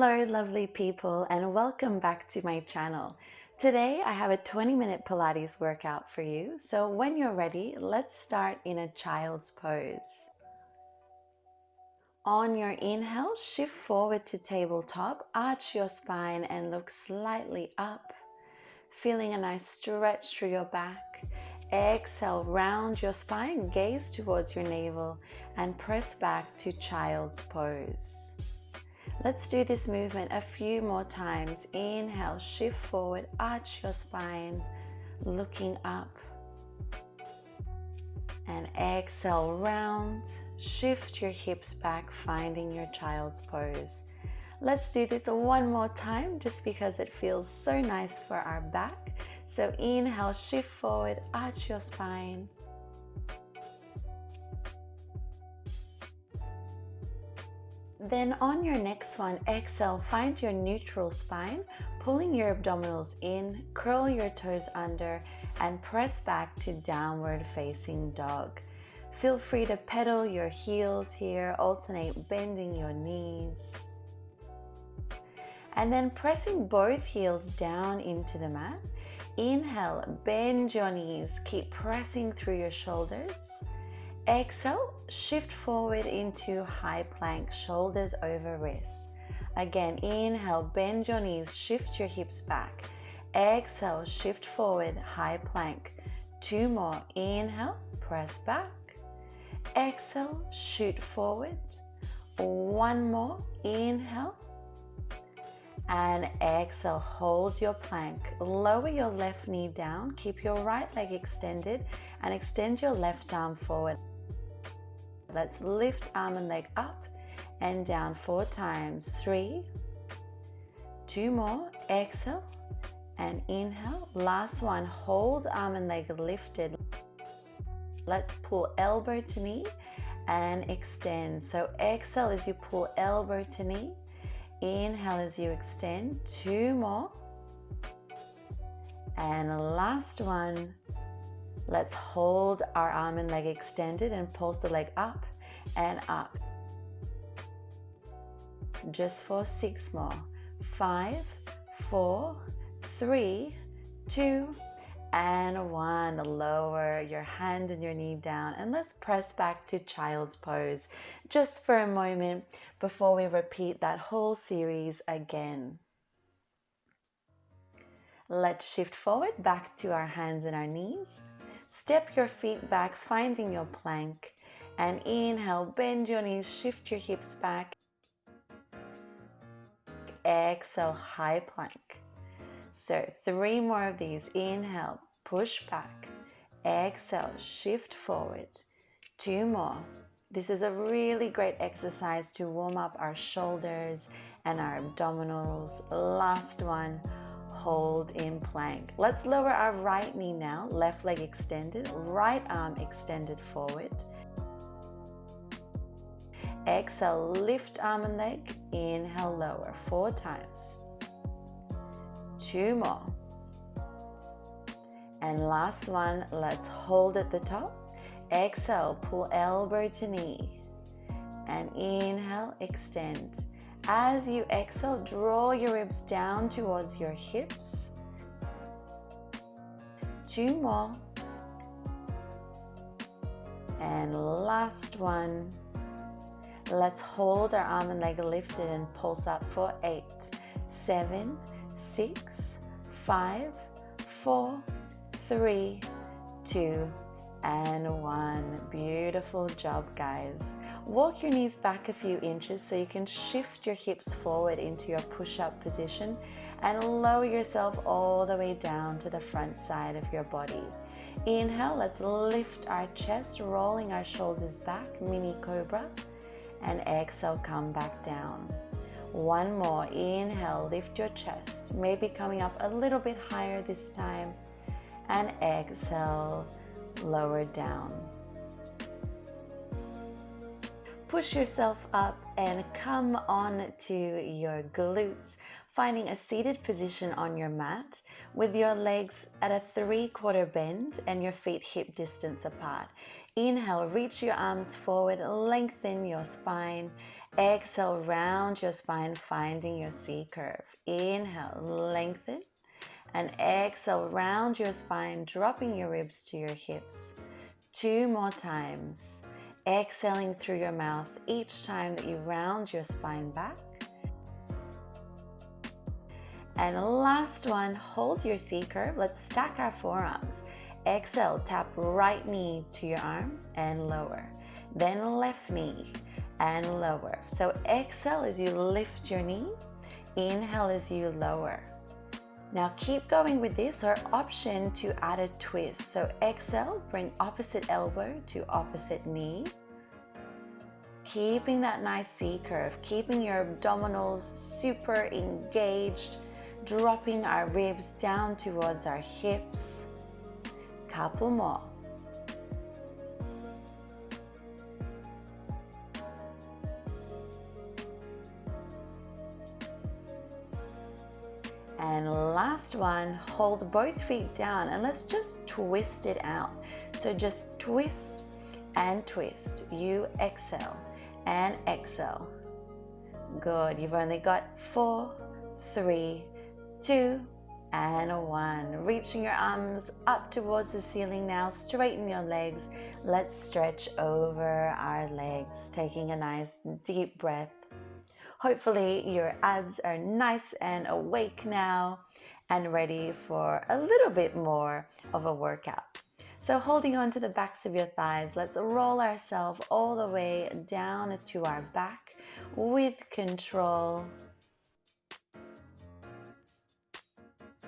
Hello lovely people and welcome back to my channel. Today I have a 20 minute Pilates workout for you. So when you're ready, let's start in a child's pose. On your inhale, shift forward to tabletop, arch your spine and look slightly up. Feeling a nice stretch through your back. Exhale, round your spine, gaze towards your navel and press back to child's pose. Let's do this movement a few more times. Inhale, shift forward, arch your spine, looking up. And exhale, round, shift your hips back, finding your child's pose. Let's do this one more time just because it feels so nice for our back. So inhale, shift forward, arch your spine. Then on your next one, exhale, find your neutral spine, pulling your abdominals in, curl your toes under, and press back to downward facing dog. Feel free to pedal your heels here, alternate bending your knees. And then pressing both heels down into the mat. Inhale, bend your knees, keep pressing through your shoulders. Exhale, shift forward into high plank, shoulders over wrists. Again, inhale, bend your knees, shift your hips back. Exhale, shift forward, high plank. Two more. Inhale, press back. Exhale, shoot forward. One more. Inhale. And exhale, hold your plank. Lower your left knee down. Keep your right leg extended and extend your left arm forward. Let's lift arm and leg up and down four times. Three, two more, exhale and inhale. Last one, hold arm and leg lifted. Let's pull elbow to knee and extend. So exhale as you pull elbow to knee. Inhale as you extend. Two more. And last one, Let's hold our arm and leg extended and pulse the leg up and up. Just for six more. Five, four, three, two, and one. Lower your hand and your knee down and let's press back to child's pose just for a moment before we repeat that whole series again. Let's shift forward back to our hands and our knees. Step your feet back, finding your plank. And inhale, bend your knees, shift your hips back. Exhale, high plank. So three more of these. Inhale, push back. Exhale, shift forward. Two more. This is a really great exercise to warm up our shoulders and our abdominals. Last one hold in plank. Let's lower our right knee now, left leg extended, right arm extended forward. Exhale, lift arm and leg, inhale, lower, four times. Two more. And last one, let's hold at the top. Exhale, pull elbow to knee. And inhale, extend. As you exhale, draw your ribs down towards your hips. Two more. And last one. Let's hold our arm and leg lifted and pulse up for eight, seven, six, five, four, three, two, and one. Beautiful job, guys. Walk your knees back a few inches so you can shift your hips forward into your push-up position and lower yourself all the way down to the front side of your body. Inhale, let's lift our chest, rolling our shoulders back, mini cobra. And exhale, come back down. One more, inhale, lift your chest, maybe coming up a little bit higher this time. And exhale, lower down. Push yourself up and come on to your glutes, finding a seated position on your mat with your legs at a three quarter bend and your feet hip distance apart. Inhale, reach your arms forward, lengthen your spine. Exhale, round your spine, finding your C curve. Inhale, lengthen. And exhale, round your spine, dropping your ribs to your hips. Two more times. Exhaling through your mouth each time that you round your spine back. And last one, hold your C curve. Let's stack our forearms. Exhale, tap right knee to your arm and lower. Then left knee and lower. So exhale as you lift your knee. Inhale as you lower. Now keep going with this or option to add a twist. So exhale, bring opposite elbow to opposite knee. Keeping that nice C curve, keeping your abdominals super engaged, dropping our ribs down towards our hips. Couple more. Last one, hold both feet down and let's just twist it out. So just twist and twist. You exhale and exhale. Good. You've only got four, three, two, and one. Reaching your arms up towards the ceiling now. Straighten your legs. Let's stretch over our legs. Taking a nice deep breath Hopefully your abs are nice and awake now and ready for a little bit more of a workout. So holding on to the backs of your thighs, let's roll ourselves all the way down to our back with control.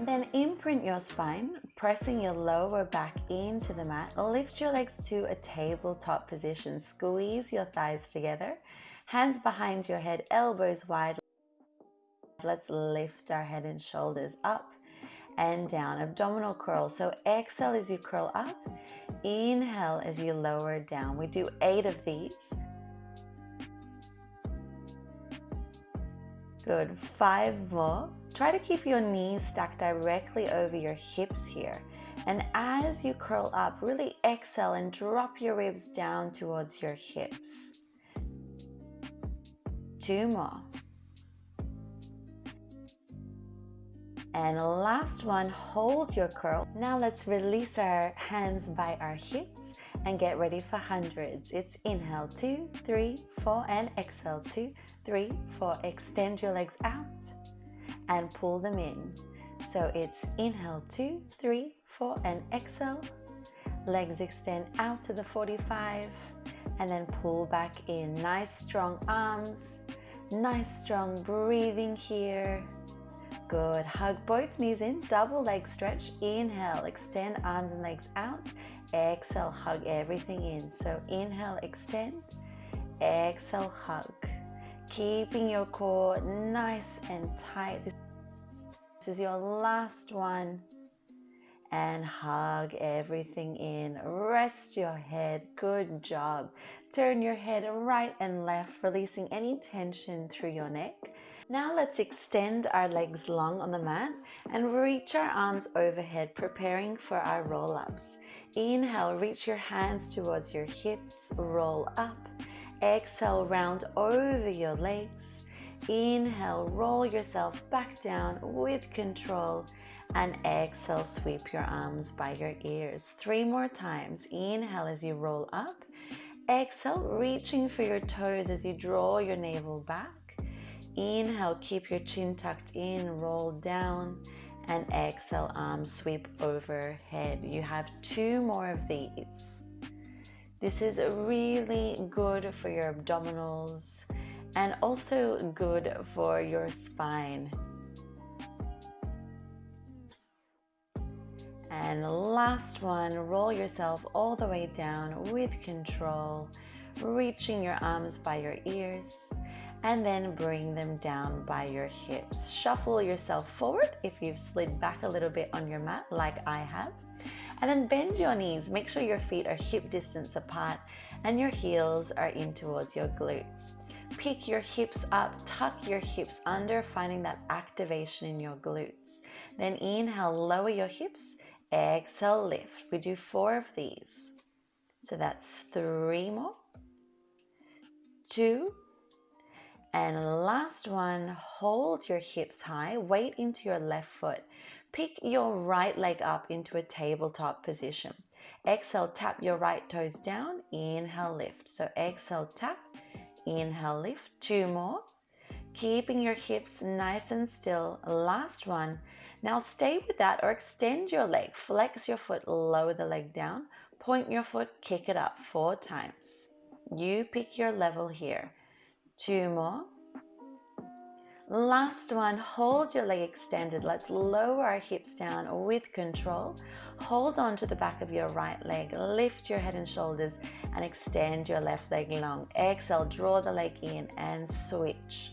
Then imprint your spine, pressing your lower back into the mat. Lift your legs to a tabletop position. Squeeze your thighs together Hands behind your head, elbows wide. Let's lift our head and shoulders up and down. Abdominal curl. So exhale as you curl up. Inhale as you lower down. We do eight of these. Good. Five more. Try to keep your knees stacked directly over your hips here. And as you curl up, really exhale and drop your ribs down towards your hips two more. And last one, hold your curl. Now let's release our hands by our hips and get ready for hundreds. It's inhale, two, three, four, and exhale, two, three, four. Extend your legs out and pull them in. So it's inhale, two, three, four, and exhale. Legs extend out to the 45 and then pull back in. Nice strong arms Nice strong breathing here. Good. Hug both knees in, double leg stretch. Inhale, extend arms and legs out. Exhale, hug everything in. So inhale, extend. Exhale, hug. Keeping your core nice and tight. This is your last one. And hug everything in. Rest your head. Good job. Turn your head right and left, releasing any tension through your neck. Now let's extend our legs long on the mat and reach our arms overhead, preparing for our roll-ups. Inhale, reach your hands towards your hips, roll up. Exhale, round over your legs. Inhale, roll yourself back down with control. And exhale, sweep your arms by your ears. Three more times. Inhale as you roll up. Exhale, reaching for your toes as you draw your navel back. Inhale, keep your chin tucked in, roll down. And exhale, arms sweep overhead. You have two more of these. This is really good for your abdominals and also good for your spine. And last one, roll yourself all the way down with control, reaching your arms by your ears, and then bring them down by your hips. Shuffle yourself forward if you've slid back a little bit on your mat like I have. And then bend your knees. Make sure your feet are hip distance apart and your heels are in towards your glutes. Pick your hips up, tuck your hips under, finding that activation in your glutes. Then inhale, lower your hips Exhale, lift. We do four of these. So that's three more, two, And last one, hold your hips high, weight into your left foot. Pick your right leg up into a tabletop position. Exhale, tap your right toes down. Inhale, lift. So exhale, tap. Inhale, lift. Two more. Keeping your hips nice and still. Last one. Now stay with that or extend your leg. Flex your foot, lower the leg down. Point your foot, kick it up four times. You pick your level here. Two more. Last one, hold your leg extended. Let's lower our hips down with control. Hold on to the back of your right leg. Lift your head and shoulders and extend your left leg long. Exhale, draw the leg in and switch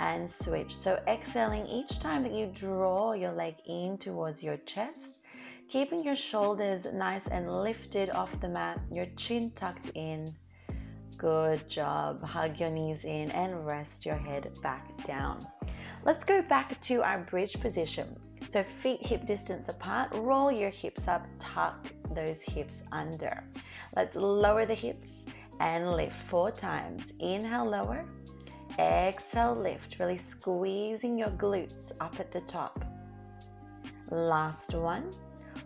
and switch. So exhaling each time that you draw your leg in towards your chest, keeping your shoulders nice and lifted off the mat, your chin tucked in Good job. Hug your knees in and rest your head back down. Let's go back to our bridge position. So feet hip distance apart, roll your hips up, tuck those hips under. Let's lower the hips and lift four times. Inhale, lower. Exhale, lift. Really squeezing your glutes up at the top. Last one.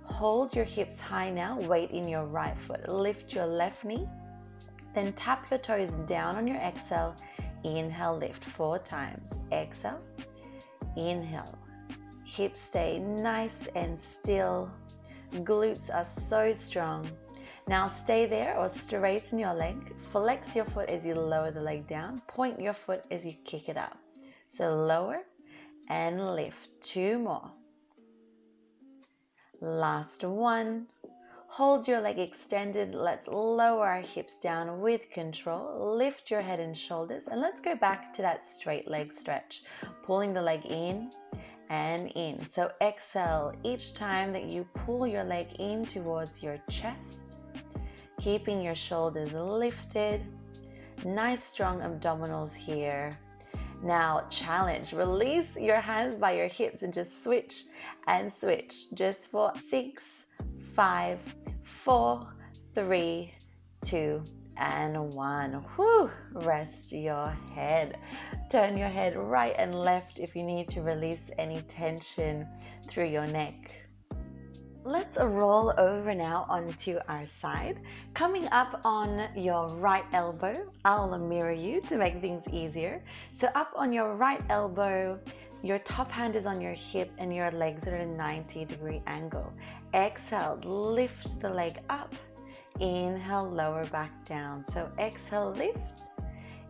Hold your hips high now. Weight in your right foot. Lift your left knee then tap your toes down on your exhale. Inhale, lift four times. Exhale, inhale. Hips stay nice and still. Glutes are so strong. Now stay there or straighten your leg. Flex your foot as you lower the leg down. Point your foot as you kick it up. So lower and lift. Two more. Last one. Hold your leg extended. Let's lower our hips down with control. Lift your head and shoulders. And let's go back to that straight leg stretch. Pulling the leg in and in. So exhale each time that you pull your leg in towards your chest. Keeping your shoulders lifted. Nice strong abdominals here. Now challenge. Release your hands by your hips and just switch and switch. Just for six, five, four, three, two, and one. Whew, rest your head. Turn your head right and left if you need to release any tension through your neck. Let's roll over now onto our side. Coming up on your right elbow, I'll mirror you to make things easier. So up on your right elbow, your top hand is on your hip and your legs are at a 90 degree angle. Exhale, lift the leg up. Inhale, lower back down. So exhale, lift.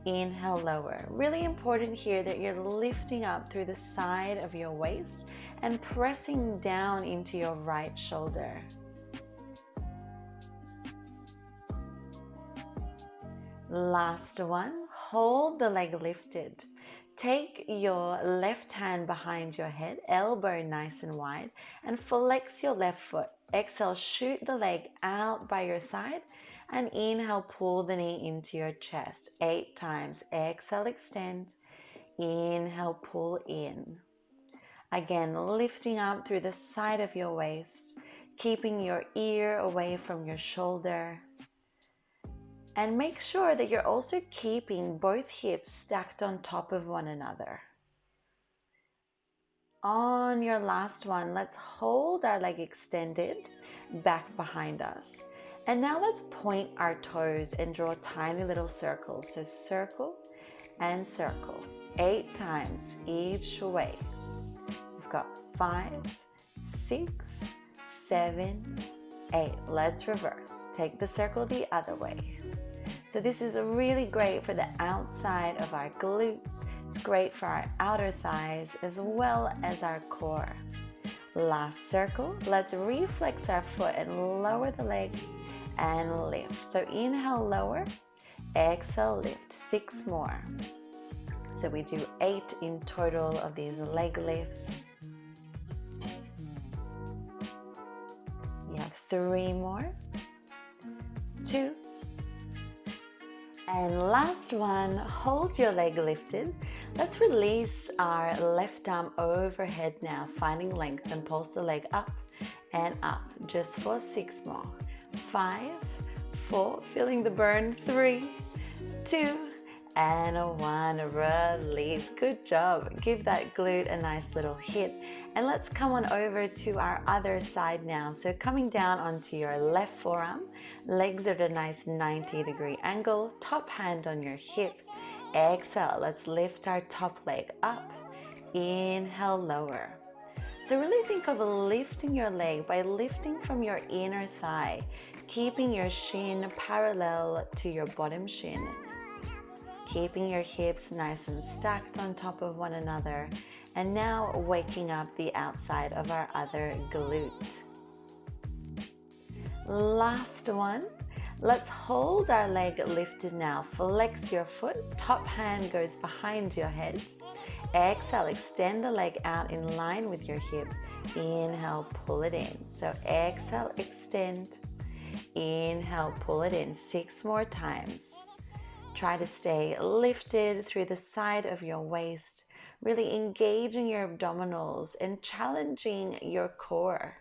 Inhale, lower. Really important here that you're lifting up through the side of your waist and pressing down into your right shoulder. Last one, hold the leg lifted. Take your left hand behind your head, elbow nice and wide, and flex your left foot. Exhale, shoot the leg out by your side, and inhale, pull the knee into your chest. Eight times. Exhale, extend. Inhale, pull in. Again, lifting up through the side of your waist, keeping your ear away from your shoulder. And make sure that you're also keeping both hips stacked on top of one another. On your last one, let's hold our leg extended back behind us. And now let's point our toes and draw tiny little circles. So circle and circle, eight times each way. Got five, six, seven, eight. Let's reverse. Take the circle the other way. So this is really great for the outside of our glutes. It's great for our outer thighs as well as our core. Last circle, let's reflex our foot and lower the leg and lift. So inhale, lower, exhale, lift. Six more. So we do eight in total of these leg lifts. Three more, two, and last one, hold your leg lifted. Let's release our left arm overhead now, finding length and pulse the leg up and up just for six more. Five, four, feeling the burn, three, two, and one, release. Good job. Give that glute a nice little hit. And let's come on over to our other side now. So coming down onto your left forearm, legs at a nice 90 degree angle, top hand on your hip. Exhale, let's lift our top leg up. Inhale, lower. So really think of lifting your leg by lifting from your inner thigh, keeping your shin parallel to your bottom shin keeping your hips nice and stacked on top of one another. And now waking up the outside of our other glute. Last one. Let's hold our leg lifted now. Flex your foot. Top hand goes behind your head. Exhale, extend the leg out in line with your hip. Inhale, pull it in. So exhale, extend. Inhale, pull it in. Six more times. Try to stay lifted through the side of your waist, really engaging your abdominals and challenging your core.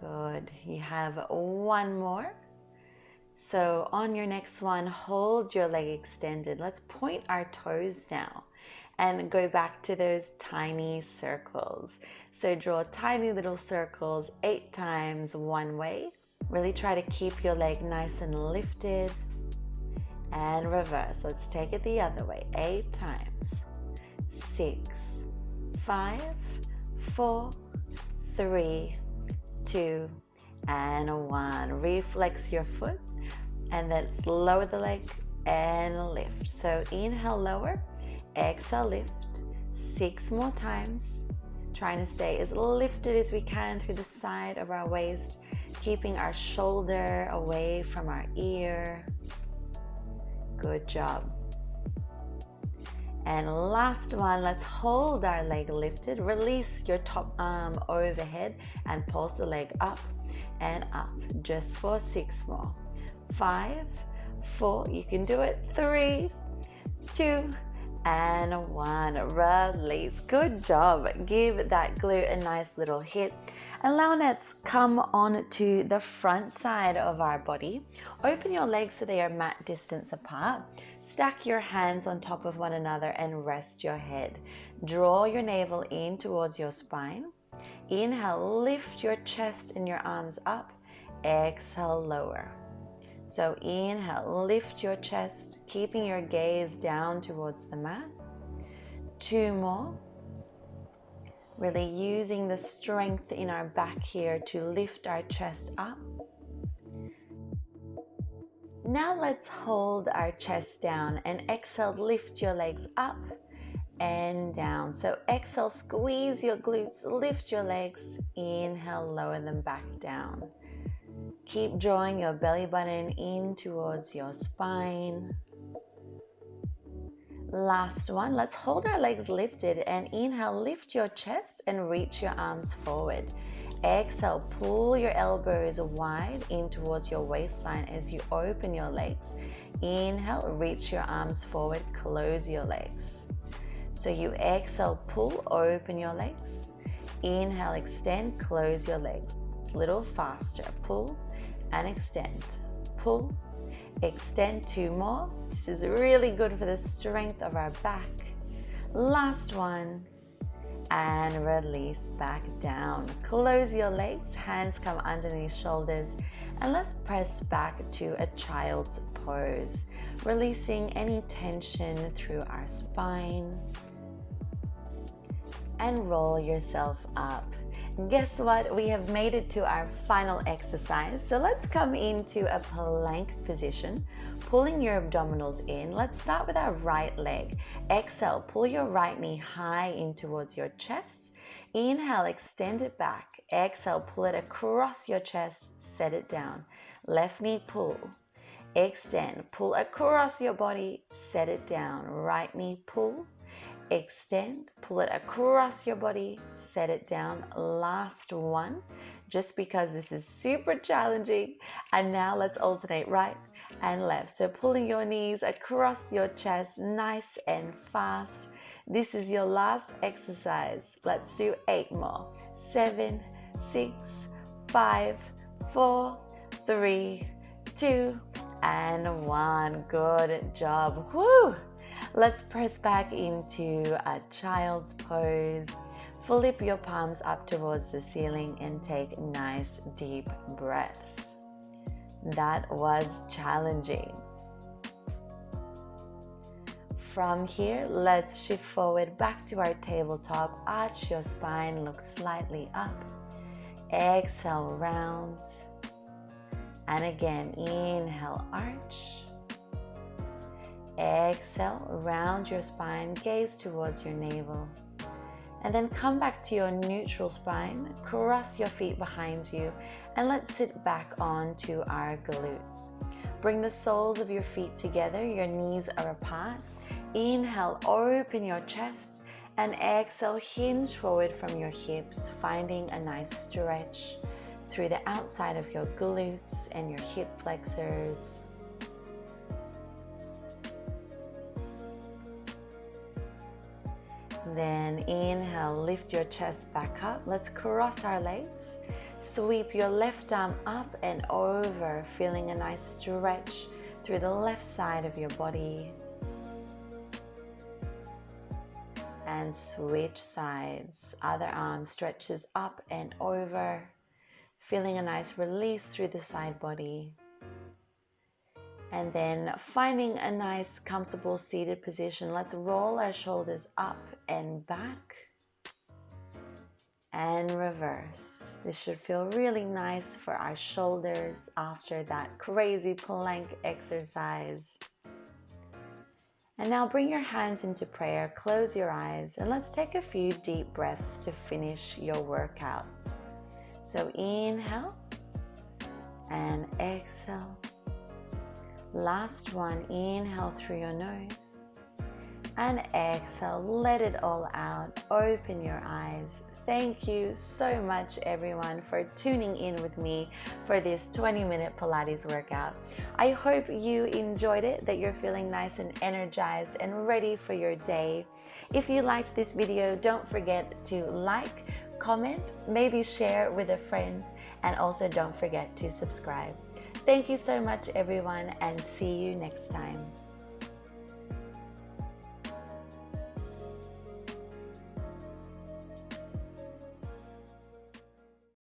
Good. You have one more. So on your next one, hold your leg extended. Let's point our toes now and go back to those tiny circles. So draw tiny little circles eight times one way. Really try to keep your leg nice and lifted and reverse. Let's take it the other way. Eight times. Six, five, four, three, two, and one. Reflex your foot and let's lower the leg and lift. So inhale, lower, exhale, lift. Six more times trying to stay as lifted as we can through the side of our waist, keeping our shoulder away from our ear. Good job. And last one, let's hold our leg lifted. Release your top arm overhead and pulse the leg up and up just for six more. Five, four, you can do it. Three, two, and one. Release. Good job. Give that glute a nice little hit. And now let's come on to the front side of our body. Open your legs so they are mat distance apart. Stack your hands on top of one another and rest your head. Draw your navel in towards your spine. Inhale, lift your chest and your arms up. Exhale, lower. So inhale, lift your chest, keeping your gaze down towards the mat. Two more. Really using the strength in our back here to lift our chest up. Now let's hold our chest down and exhale, lift your legs up and down. So exhale, squeeze your glutes, lift your legs. Inhale, lower them back down. Keep drawing your belly button in towards your spine. Last one, let's hold our legs lifted and inhale, lift your chest and reach your arms forward. Exhale, pull your elbows wide in towards your waistline as you open your legs. Inhale, reach your arms forward, close your legs. So you exhale, pull, open your legs. Inhale, extend, close your legs. A little faster, pull, and extend. Pull, extend two more. This is really good for the strength of our back. Last one and release back down. Close your legs, hands come underneath shoulders and let's press back to a child's pose, releasing any tension through our spine and roll yourself up. Guess what? We have made it to our final exercise. So let's come into a plank position, pulling your abdominals in. Let's start with our right leg. Exhale, pull your right knee high in towards your chest. Inhale, extend it back. Exhale, pull it across your chest, set it down. Left knee pull. Extend, pull across your body, set it down. Right knee pull extend, pull it across your body, set it down. Last one, just because this is super challenging. And now let's alternate right and left. So pulling your knees across your chest, nice and fast. This is your last exercise. Let's do eight more. Seven, six, five, four, three, two, and one. Good job. Woo! Let's press back into a child's pose. Flip your palms up towards the ceiling and take nice deep breaths. That was challenging. From here, let's shift forward back to our tabletop. Arch your spine, look slightly up. Exhale, round. And again, inhale, arch. Exhale, round your spine, gaze towards your navel. And then come back to your neutral spine, cross your feet behind you, and let's sit back onto our glutes. Bring the soles of your feet together, your knees are apart, Inhale, open your chest and exhale, hinge forward from your hips, finding a nice stretch through the outside of your glutes and your hip flexors. Then inhale, lift your chest back up. Let's cross our legs. Sweep your left arm up and over, feeling a nice stretch through the left side of your body. and switch sides. Other arm stretches up and over, feeling a nice release through the side body. And then finding a nice comfortable seated position, let's roll our shoulders up and back and reverse. This should feel really nice for our shoulders after that crazy plank exercise. And now bring your hands into prayer, close your eyes, and let's take a few deep breaths to finish your workout. So inhale and exhale. Last one, inhale through your nose and exhale, let it all out. Open your eyes, Thank you so much, everyone, for tuning in with me for this 20 minute Pilates workout. I hope you enjoyed it, that you're feeling nice and energized and ready for your day. If you liked this video, don't forget to like, comment, maybe share with a friend, and also don't forget to subscribe. Thank you so much, everyone, and see you next time.